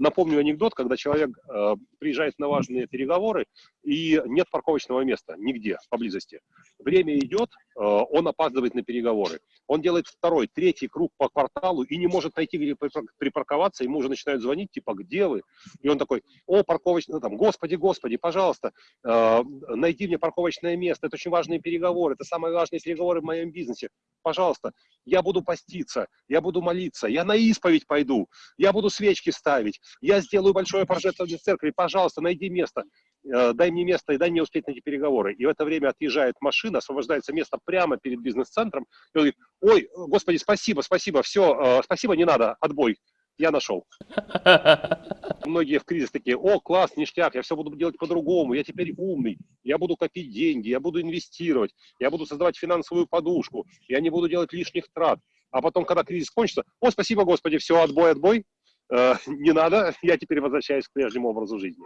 напомню анекдот, когда человек э, приезжает на важные переговоры, и нет парковочного места нигде поблизости. Время идет, э, он опаздывает на переговоры. Он делает второй, третий круг по кварталу и не может найти, где припарковаться. Ему уже начинают звонить, типа, где вы? И он такой, о, парковочный, там, господи, господи, пожалуйста, э, найди мне парковочное место. Это очень важные переговоры, это самые важные переговоры в моем бизнесе. Пожалуйста, я буду поститься, я буду молиться, я на исповедь пойду, я буду свечки ставить, я сделаю большое пожертвование церкви, пожалуйста, найди место, э, дай мне место и дай мне успеть на эти переговоры. И в это время отъезжает машина, освобождается место прямо перед бизнес-центром, и он говорит, ой, господи, спасибо, спасибо, все, э, спасибо, не надо, отбой, я нашел. Многие в кризис такие, о, класс, ништяк, я все буду делать по-другому, я теперь умный, я буду копить деньги, я буду инвестировать, я буду создавать финансовую подушку, я не буду делать лишних трат. А потом, когда кризис кончится, о, спасибо, Господи, все, отбой, отбой, э, не надо, я теперь возвращаюсь к прежнему образу жизни.